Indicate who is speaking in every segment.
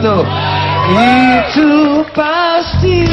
Speaker 1: Itu pasti.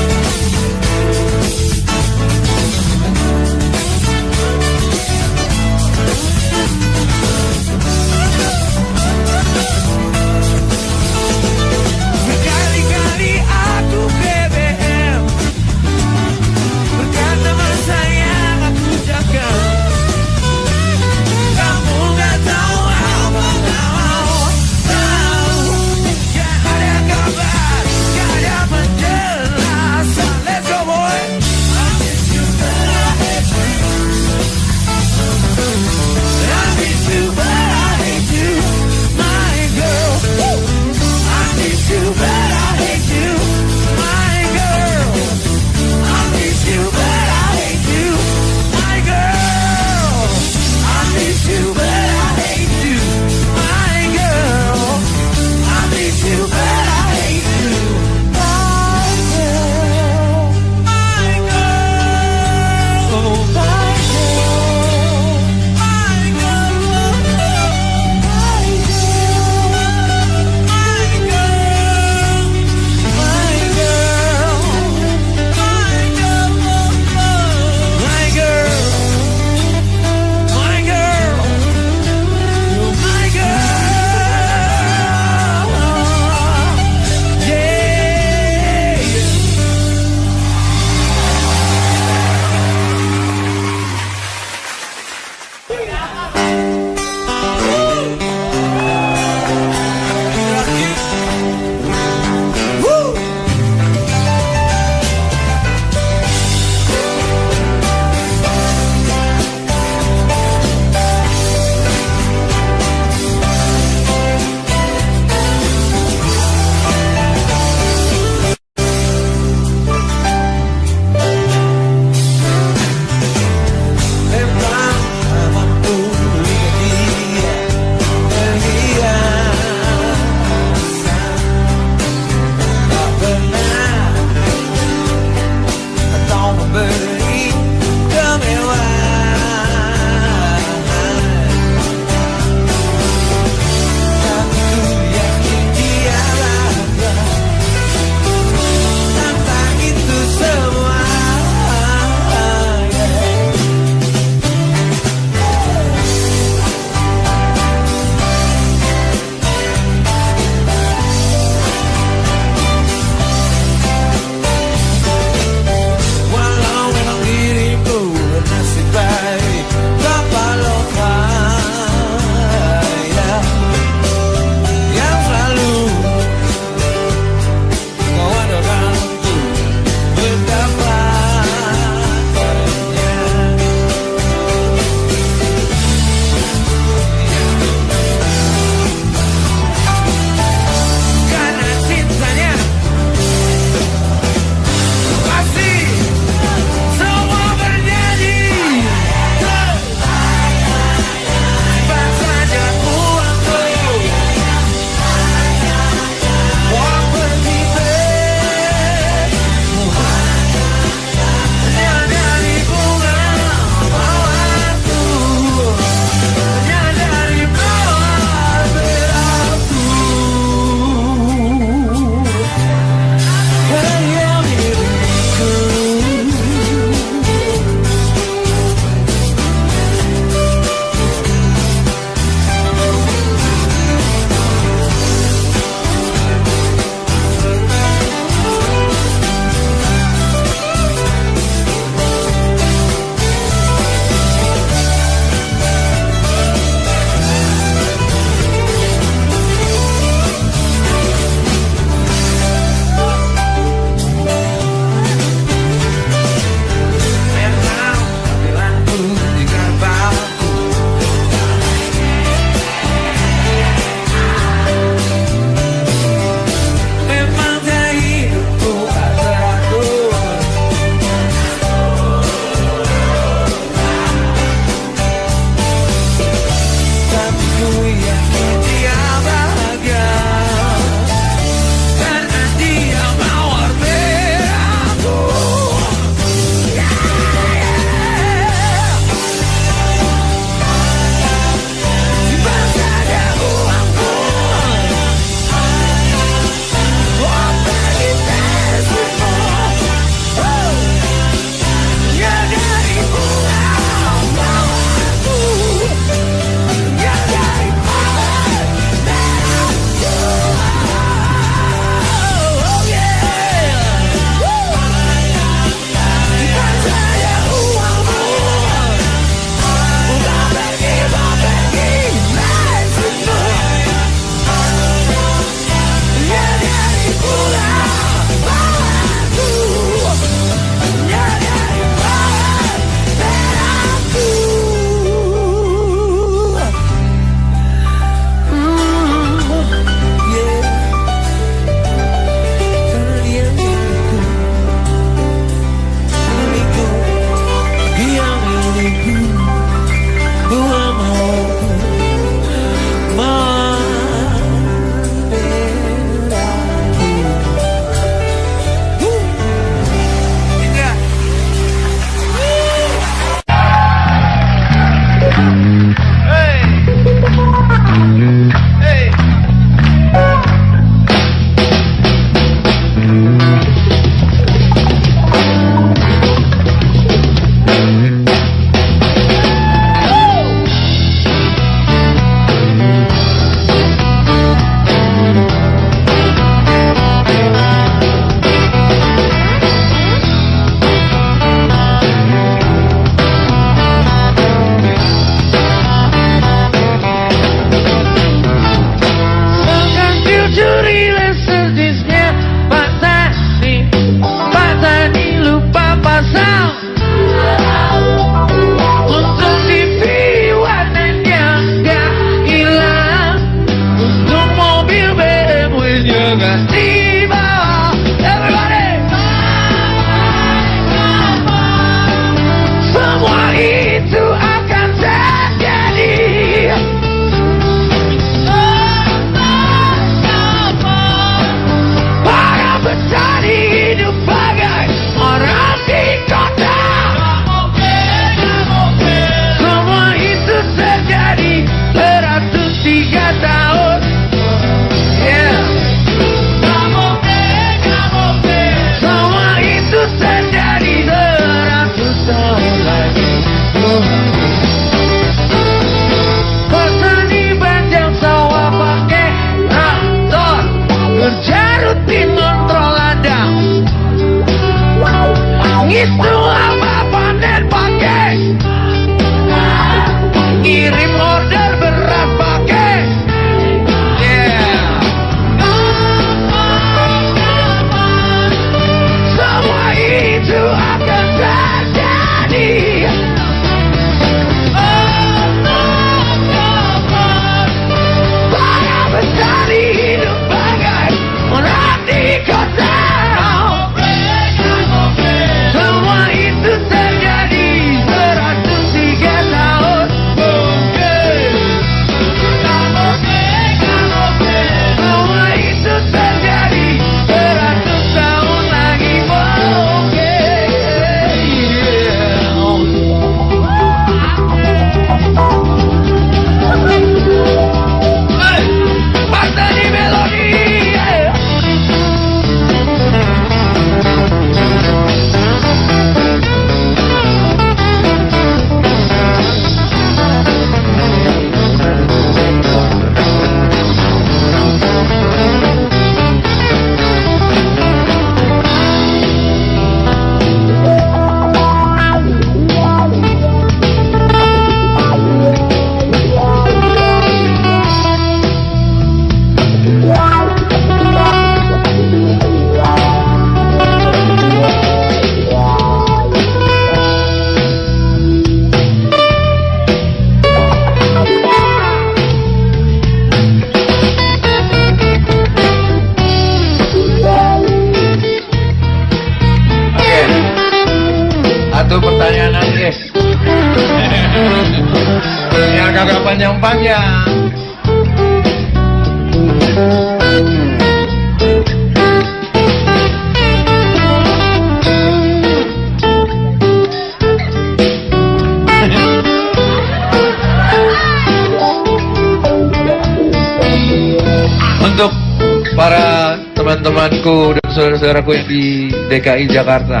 Speaker 1: Saudara-saudaraku yang di DKI Jakarta.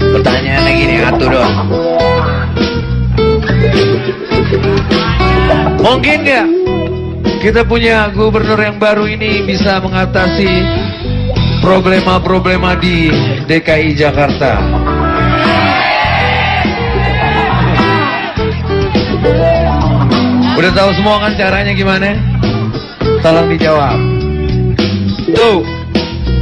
Speaker 1: Pertanyaannya gini, atuh dong. Mungkin nggak kita punya gubernur yang baru ini bisa mengatasi problema-problema di DKI Jakarta? Udah tahu semua kan caranya gimana? Tolong dijawab. Tuh,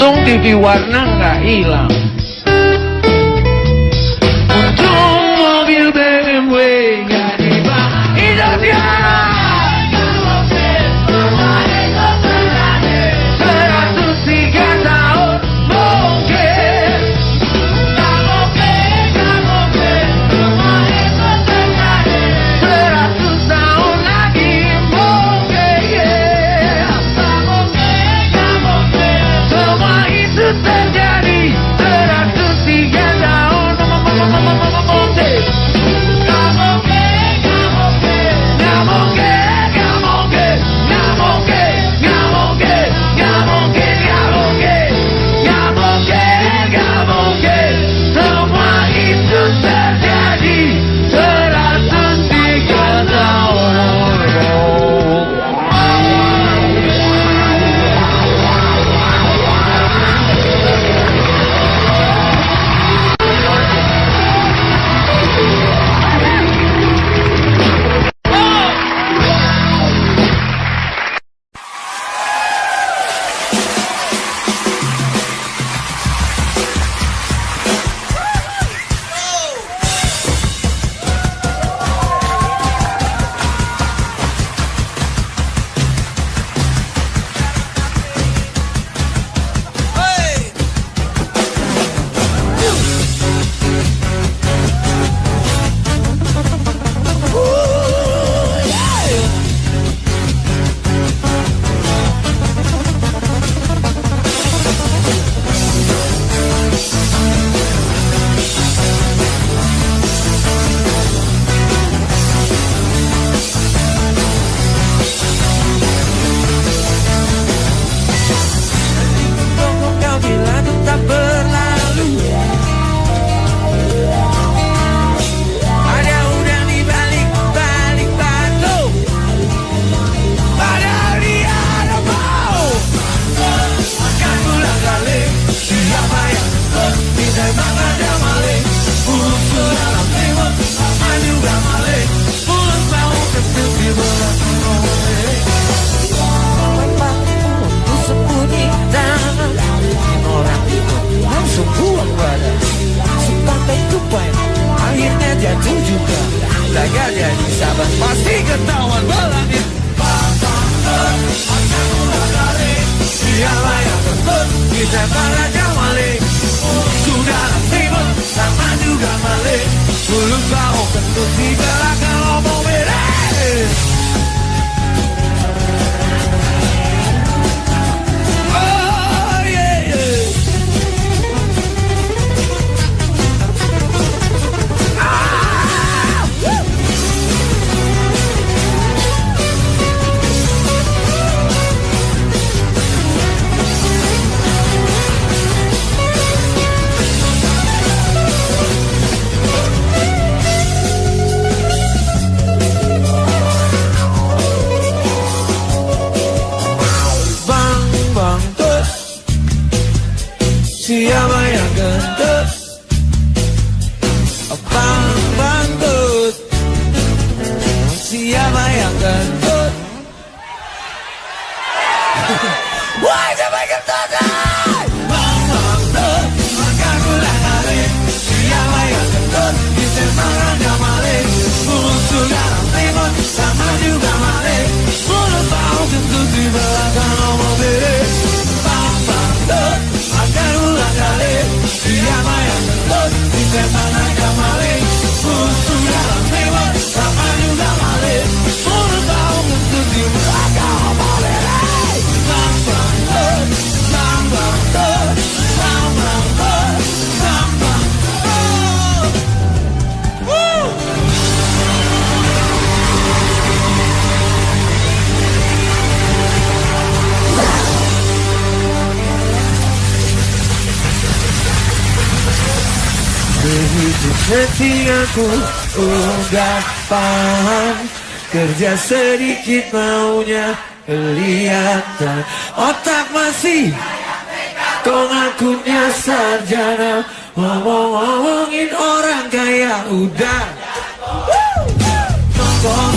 Speaker 1: Untung TV warna nggak hilang. Ketika ku udah paham Kerja sedikit maunya kelihatan. Otak masih Kau ngakunya sarjana. Ngomong-ngomongin orang kaya udah. Kosongnya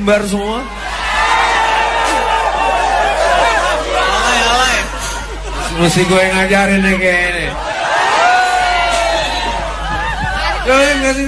Speaker 1: kembar semua.
Speaker 2: Alay, alay.
Speaker 1: Mesti gue ngajarin nih ini, Gue ngasih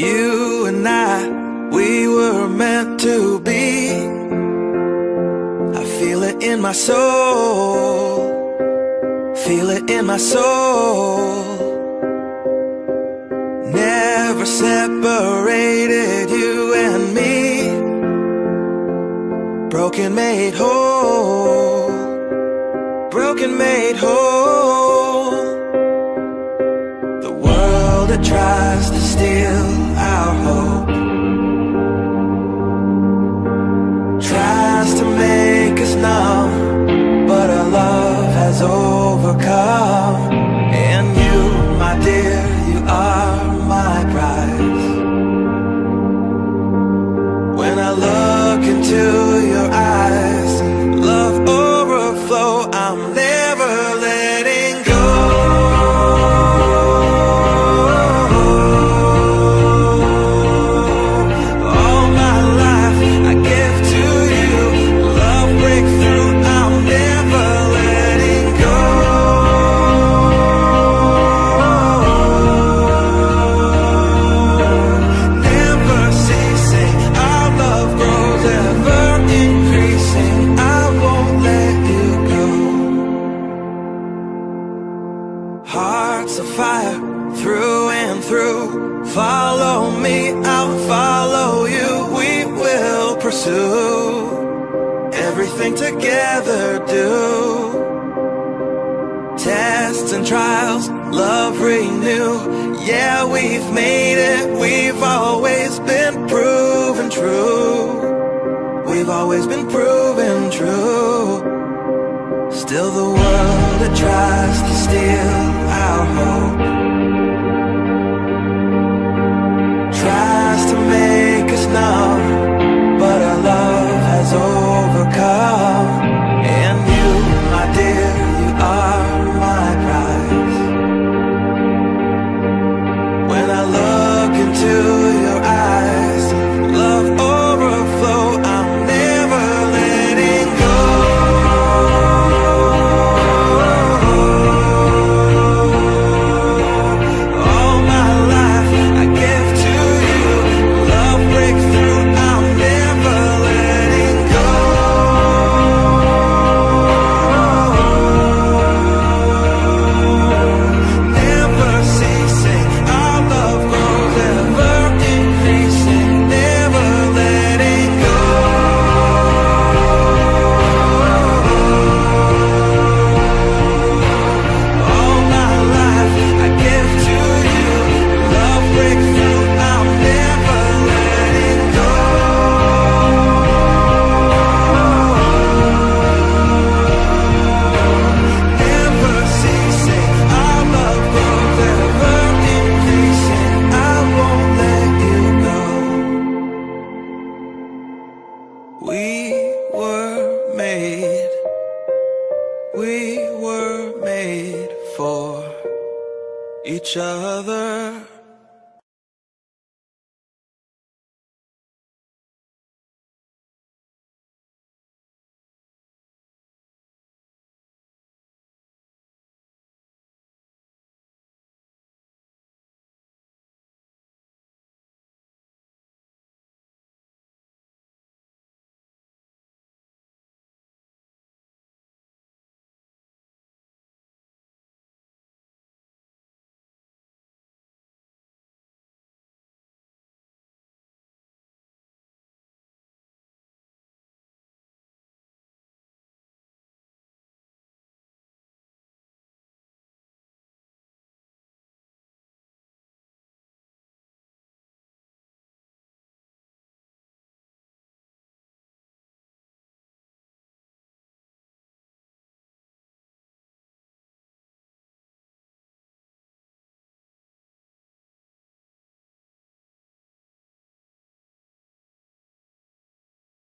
Speaker 2: You and I, we were meant to be. I feel it in my soul. Feel it in my soul. Never separated you and me. Broken made whole. Broken made whole. The world that tries to steal